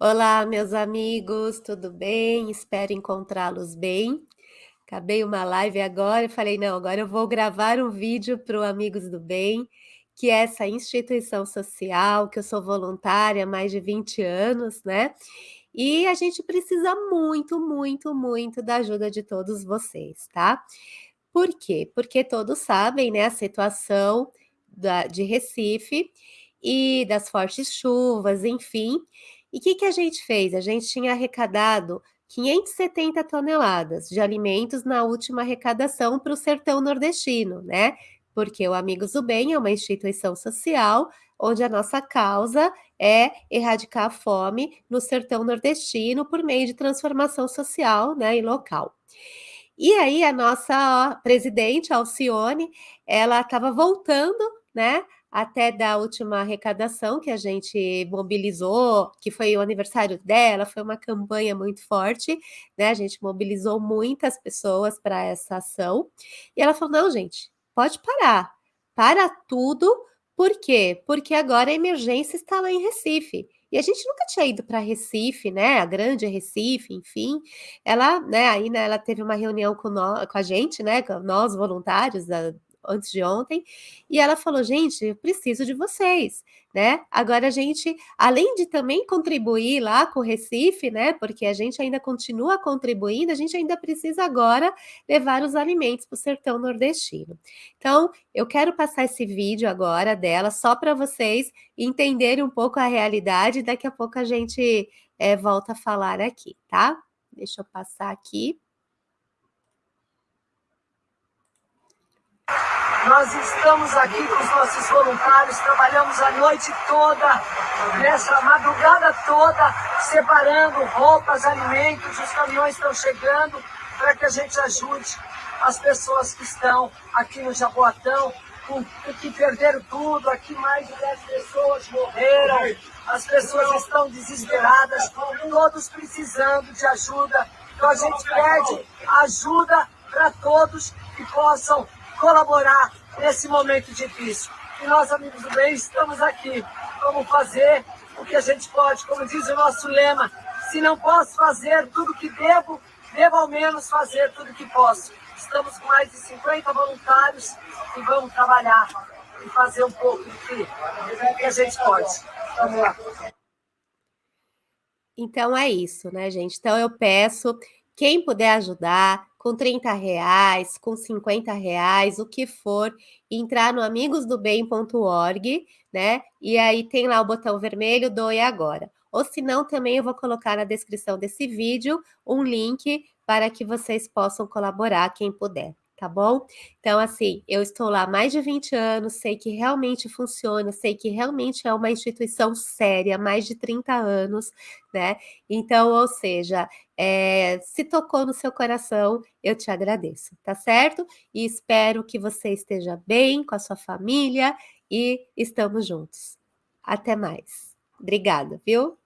Olá, meus amigos, tudo bem? Espero encontrá-los bem. Acabei uma live agora e falei: "Não, agora eu vou gravar um vídeo para o Amigos do Bem", que é essa instituição social, que eu sou voluntária há mais de 20 anos, né, e a gente precisa muito, muito, muito da ajuda de todos vocês, tá. Por quê? Porque todos sabem, né, a situação da de Recife e das fortes chuvas, enfim. E que que a gente fez? A gente tinha arrecadado 570 toneladas de alimentos na última arrecadação para o sertão nordestino, né, porque o Amigos do Bem é uma instituição social, onde a nossa causa é erradicar a fome no sertão nordestino por meio de transformação social, né, e local. E aí a nossa presidente, Alcione, ela estava voltando, né, até da última arrecadação que a gente mobilizou, que foi o aniversário dela, foi uma campanha muito forte, né, a gente mobilizou muitas pessoas para essa ação, e ela falou: "Não gente, pode parar, para tudo, por quê? Porque agora a emergência está lá em Recife". E a gente nunca tinha ido para Recife, né, a grande Recife, enfim. Ela, né, aí, né, ela teve uma reunião com nó com a gente, né, com nós voluntários da antes de ontem, e ela falou: "Gente, eu preciso de vocês", né. Agora a gente, além de também contribuir lá com o Recife, né, porque a gente ainda continua contribuindo, a gente ainda precisa agora levar os alimentos para o sertão nordestino. Então, eu quero passar esse vídeo agora dela, só para vocês entenderem um pouco a realidade, daqui a pouco a gente, eh, volta a falar aqui, tá. Deixa eu passar aqui. Nós estamos aqui com os nossos voluntários, trabalhamos a noite toda, nessa madrugada toda, separando roupas, alimentos, os caminhões estão chegando para que a gente ajude as pessoas que estão aqui no Jaboatão, que perderam tudo, aqui mais de 10 pessoas morreram, as pessoas estão desesperadas, todos precisando de ajuda, então a gente pede ajuda para todos que possam colaborar nesse momento difícil. E nós, amigos do bem, estamos aqui. Vamos fazer o que a gente pode, como diz o nosso lema, se não posso fazer tudo que devo, devo ao menos fazer tudo que posso. Estamos com mais de 50 voluntários e vamos trabalhar e fazer um pouco do que, do que a gente pode. Vamos lá. Então é isso, né, gente? Então eu peço, quem puder ajudar, com 30 reais, com 50 reais, o que for, entrar no amigosdobem.org, né? E aí tem lá o botão vermelho, doe agora. Ou se não, também eu vou colocar na descrição desse vídeo um link para que vocês possam colaborar, quem puder tá bom? Então, assim, eu estou lá há mais de 20 anos, sei que realmente funciona, sei que realmente é uma instituição séria, mais de 30 anos, né? Então, ou seja, é, se tocou no seu coração, eu te agradeço, tá certo? E espero que você esteja bem com a sua família e estamos juntos. Até mais. Obrigada, viu?